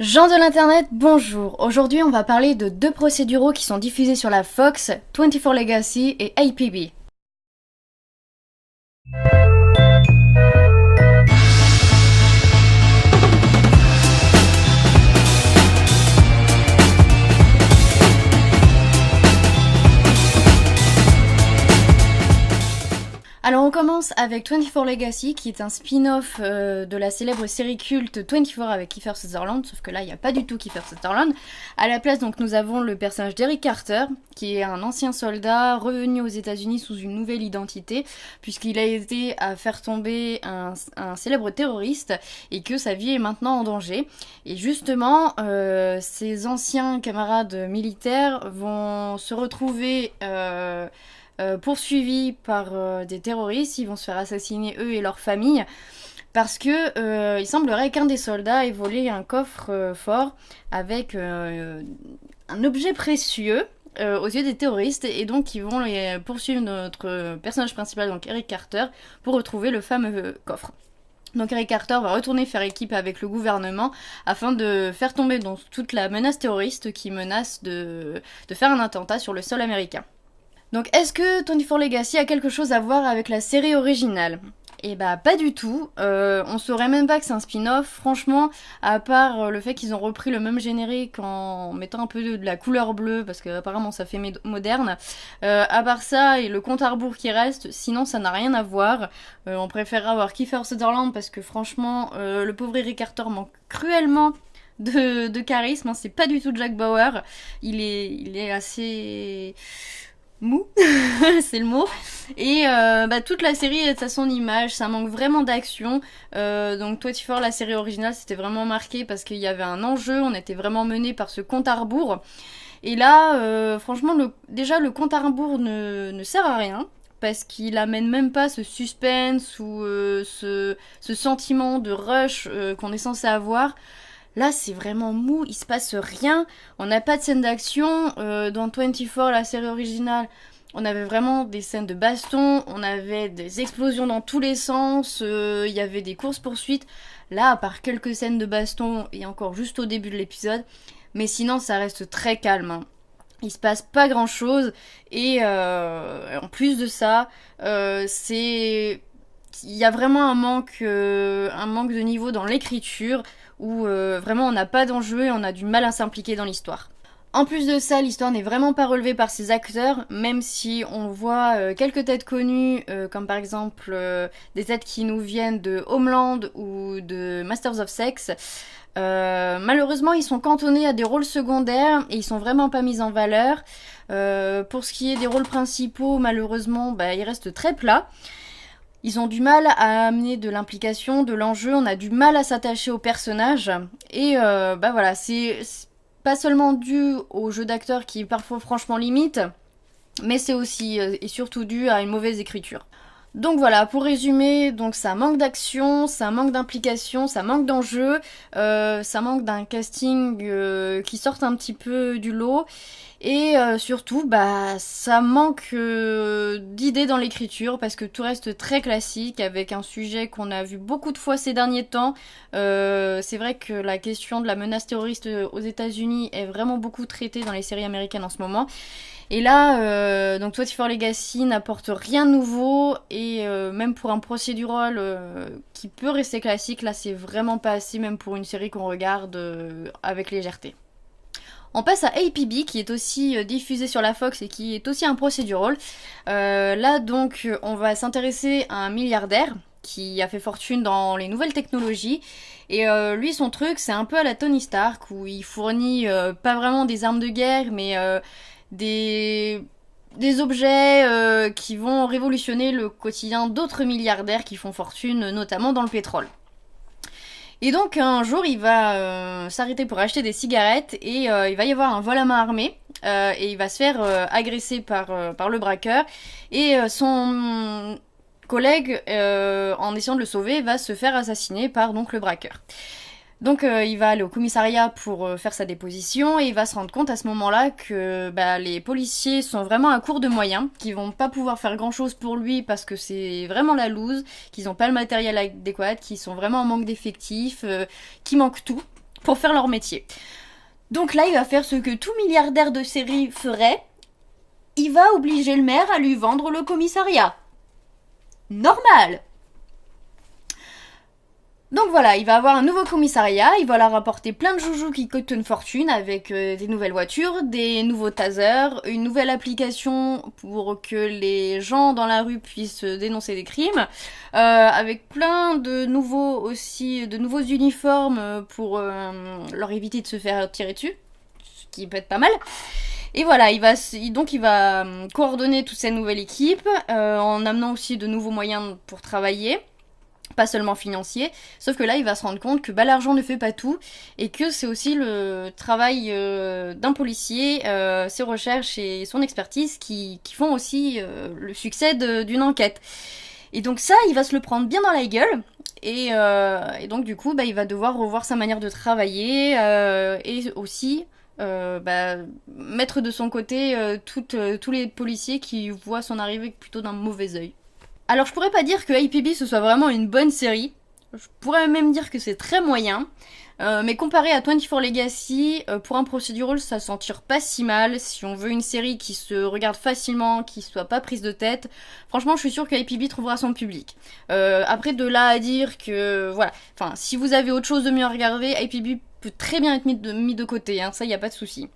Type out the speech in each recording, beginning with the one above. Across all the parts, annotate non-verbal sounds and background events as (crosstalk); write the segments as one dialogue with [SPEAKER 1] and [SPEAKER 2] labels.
[SPEAKER 1] Gens de l'internet, bonjour. Aujourd'hui, on va parler de deux procéduraux qui sont diffusés sur la Fox, 24 Legacy et APB. Alors on commence avec 24 Legacy qui est un spin-off euh, de la célèbre série culte 24 avec Kiefer Sutherland, sauf que là il n'y a pas du tout Kiefer Sutherland. À la place donc nous avons le personnage d'Eric Carter qui est un ancien soldat revenu aux États-Unis sous une nouvelle identité puisqu'il a été à faire tomber un, célèbre terroriste et que sa vie est maintenant en danger. Et justement euh, ses anciens camarades militaires vont se retrouver... Euh, euh, poursuivis par euh, des terroristes, ils vont se faire assassiner eux et leurs familles. Parce que euh, il semblerait qu'un des soldats ait volé un coffre fort avec un objet précieux aux yeux des terroristes et donc ils vont poursuivre notre personnage principal, donc Eric Carter, pour retrouver le fameux coffre. Donc Eric Carter va retourner faire équipe avec le gouvernement afin de faire tomber donc toute la menace terroriste qui menace de faire un attentat sur le sol américain. Donc est-ce que 24 Legacy a quelque chose à voir avec la série originale? Eh bah pas du tout, euh, on saurait même pas que c'est un spin-off, franchement, à part euh, le fait qu'ils ont repris le même générique en mettant un peu de, la couleur bleue, parce que apparemment ça fait moderne, euh, à part ça et le compte à rebours qui reste, sinon ça n'a rien à voir, on préférera avoir Kiefer Sutherland parce que franchement, le pauvre Eric Carter manque cruellement de, charisme, hein. c'est pas du tout Jack Bauer, il est, il est assez mou, (laughs) c'est le mot. Et euh, bah, toute la série est à son image, ça manque vraiment d'action. Euh, donc toi, fort la série originale, c'était vraiment marqué parce qu'il y avait un enjeu, on était vraiment mené par ce compte à rebours. Et là, euh, franchement, le, déjà, le compte à rebours ne, ne sert à rien parce qu'il amène même pas ce suspense ou ce, ce, sentiment de rush qu'on est censé avoir. Là, c'est vraiment mou, il se passe rien. On n'a pas de scène d'action. Euh, dans 24, la série originale, on avait vraiment des scènes de baston, on avait des explosions dans tous les sens, euh, il y avait des courses-poursuites. Là, à part quelques scènes de baston, et encore juste au début de l'épisode, mais sinon, ça reste très calme. Hein. Il se passe pas grand chose, et euh, en plus de ça, c'est il y a vraiment un manque, un manque de niveau dans l'écriture où euh, vraiment on n'a pas d'enjeu et on a du mal à s'impliquer dans l'histoire. En plus de ça, l'histoire n'est vraiment pas relevée par ses acteurs, même si on voit euh, quelques têtes connues, euh, comme par exemple des têtes qui nous viennent de Homeland ou de Masters of Sex. malheureusement, ils sont cantonnés à des rôles secondaires et ils sont vraiment pas mis en valeur. pour ce qui est des rôles principaux, malheureusement, bah, ils restent très plats. Ils ont du mal à amener de l'implication, de l'enjeu, on a du mal à s'attacher au personnage. Et euh, bah voilà, c'est pas seulement dû au jeu d'acteur qui parfois franchement limite, mais c'est aussi euh, et surtout dû à une mauvaise écriture. Donc voilà, pour résumer, donc ça manque d'action, ça manque d'implication, ça manque d'enjeu, euh, ça manque d'un casting qui sorte un petit peu du lot. Et euh, surtout, bah, ça manque euh, d'idées dans l'écriture parce que tout reste très classique avec un sujet qu'on a vu beaucoup de fois ces derniers temps. Euh, c'est vrai que la question de la menace terroriste aux États-Unis est vraiment beaucoup traitée dans les séries américaines en ce moment. Et là, donc for Legacy n'apporte rien de nouveau et même pour un procédural qui peut rester classique, là c'est vraiment pas assez même pour une série qu'on regarde avec légèreté. On passe à APB qui est aussi euh, diffusé sur la Fox et qui est aussi un procédural. Euh, là donc on va s'intéresser à un milliardaire qui a fait fortune dans les nouvelles technologies. Et euh, lui son truc c'est un peu à la Tony Stark où il fournit pas vraiment des armes de guerre mais des objets qui vont révolutionner le quotidien d'autres milliardaires qui font fortune notamment dans le pétrole. Et donc un jour il va euh, s'arrêter pour acheter des cigarettes et euh, il va y avoir un vol à main armée euh, et il va se faire agresser par, par le braqueur et son collègue en essayant de le sauver va se faire assassiner par donc le braqueur. Donc euh, il va aller au commissariat pour euh, faire sa déposition et il va se rendre compte à ce moment-là que bah, les policiers sont vraiment à court de moyens, qu'ils vont pas pouvoir faire grand-chose pour lui parce que c'est vraiment la loose, qu'ils n'ont pas le matériel adéquat, qu'ils sont vraiment en manque d'effectifs, euh, qu'ils manquent tout pour faire leur métier. Donc là, il va faire ce que tout milliardaire de série ferait. Il va obliger le maire à lui vendre le commissariat. Normal donc voilà, il va avoir un nouveau commissariat, il va leur apporter plein de joujoux qui coûtent une fortune avec euh, des nouvelles voitures, des nouveaux tasers, une nouvelle application pour que les gens dans la rue puissent dénoncer des crimes, euh, avec plein de nouveaux aussi, de nouveaux uniformes pour euh, leur éviter de se faire tirer dessus, ce qui peut être pas mal. Et voilà, il va donc il va coordonner toute cette nouvelle équipe en amenant aussi de nouveaux moyens pour travailler pas seulement financier, sauf que là il va se rendre compte que bah, l'argent ne fait pas tout et que c'est aussi le travail euh, d'un policier, euh, ses recherches et son expertise qui, font aussi euh, le succès d'une enquête. Et donc ça, il va se le prendre bien dans la gueule. Et, donc du coup, bah, il va devoir revoir sa manière de travailler et aussi bah, mettre de son côté tous les policiers qui voient son arrivée plutôt d'un mauvais oeil. Alors je pourrais pas dire que IPB ce soit vraiment une bonne série. Je pourrais même dire que c'est très moyen. Euh, mais comparé à 24 Legacy, euh, pour un procedural, ça s'en tire pas si mal. Si on veut une série qui se regarde facilement, qui soit pas prise de tête, franchement, je suis sûre que IPB trouvera son public. Euh, après, de là à dire que, voilà, enfin, si vous avez autre chose de mieux à regarder, IPB peut très bien être mis de, mis de côté, hein, ça, y a pas de souci.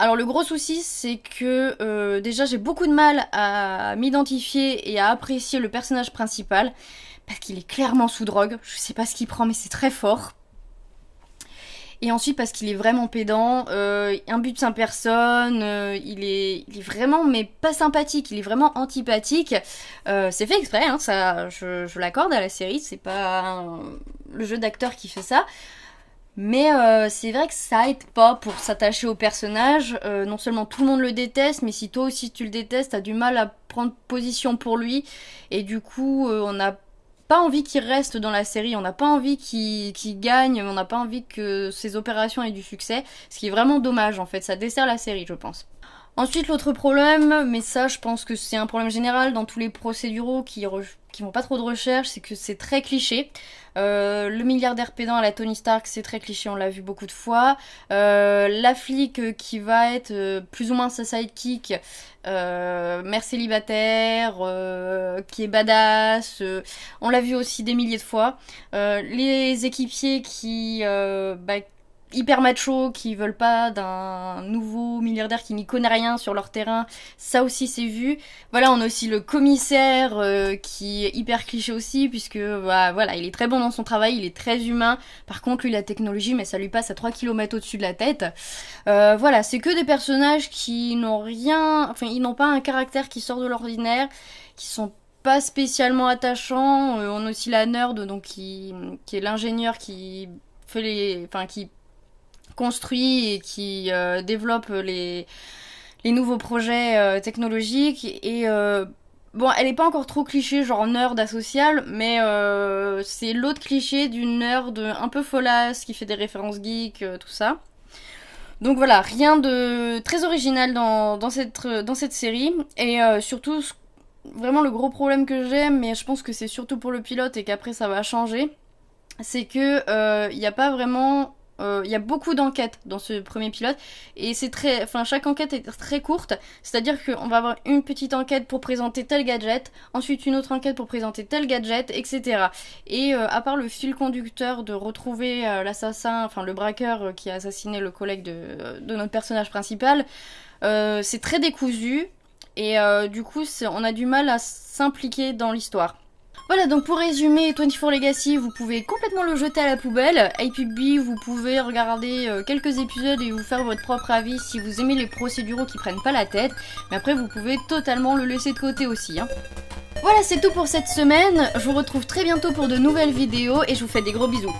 [SPEAKER 1] Alors le gros souci c'est que euh, déjà j'ai beaucoup de mal à m'identifier et à apprécier le personnage principal parce qu'il est clairement sous drogue, je sais pas ce qu'il prend mais c'est très fort. Et ensuite parce qu'il est vraiment pédant, euh, un but sans personne, euh, il, est, il est vraiment mais pas sympathique, il est vraiment antipathique. c'est fait exprès, hein, ça, je, je l'accorde à la série, c'est pas le jeu d'acteur qui fait ça. Mais euh, c'est vrai que ça aide pas pour s'attacher au personnage. Euh, non seulement tout le monde le déteste, mais si toi aussi tu le détestes, t'as du mal à prendre position pour lui. Et du coup, euh, on n'a pas envie qu'il reste dans la série, on n'a pas envie qu'il gagne, on n'a pas envie que ses opérations aient du succès. Ce qui est vraiment dommage en fait, ça dessert la série, je pense. Ensuite, l'autre problème, mais ça je pense que c'est un problème général dans tous les procéduraux qui, qui font pas trop de recherche, c'est que c'est très cliché. Euh, le milliardaire pédant à la Tony Stark, c'est très cliché, on l'a vu beaucoup de fois. Euh, la flic qui va être euh, plus ou moins sa sidekick, mère célibataire, qui est badass, on l'a vu aussi des milliers de fois. les équipiers qui... Bah, hyper macho qui veulent pas d'un nouveau milliardaire qui n'y connaît rien sur leur terrain, ça aussi c'est vu. Voilà, on a aussi le commissaire euh, qui est hyper cliché aussi puisque bah, voilà, il est très bon dans son travail, il est très humain. Par contre, lui la technologie, mais ça lui passe à 3 km au-dessus de la tête. Euh, voilà, c'est que des personnages qui n'ont rien, enfin ils n'ont pas un caractère qui sort de l'ordinaire, qui sont pas spécialement attachants. Euh, on a aussi la nerd donc qui, qui est l'ingénieur qui fait les, enfin qui construit et qui euh, développe les, nouveaux projets euh, technologiques. Et euh, bon, elle est pas encore trop cliché, genre nerd asocial, mais c'est l'autre cliché d'une nerd un peu folasse qui fait des références geeks, tout ça. Donc voilà, rien de très original dans, cette, série. Et surtout, vraiment le gros problème que j'ai, mais je pense que c'est surtout pour le pilote et qu'après ça va changer, c'est que il n'y a pas vraiment il y a beaucoup d'enquêtes dans ce premier pilote et c'est très, enfin chaque enquête est très courte, c'est-à-dire qu'on va avoir une petite enquête pour présenter tel gadget, ensuite une autre enquête pour présenter tel gadget, etc. Et euh, à part le fil conducteur de retrouver euh, l'assassin, enfin le braqueur qui a assassiné le collègue de, de notre personnage principal, c'est très décousu et du coup on a du mal à s'impliquer dans l'histoire. Voilà, donc pour résumer, 24 Legacy, vous pouvez complètement le jeter à la poubelle. APB, vous pouvez regarder euh, quelques épisodes et vous faire votre propre avis si vous aimez les procéduraux qui prennent pas la tête. Mais après, vous pouvez totalement le laisser de côté aussi. Hein. Voilà, c'est tout pour cette semaine. Je vous retrouve très bientôt pour de nouvelles vidéos et je vous fais des gros bisous.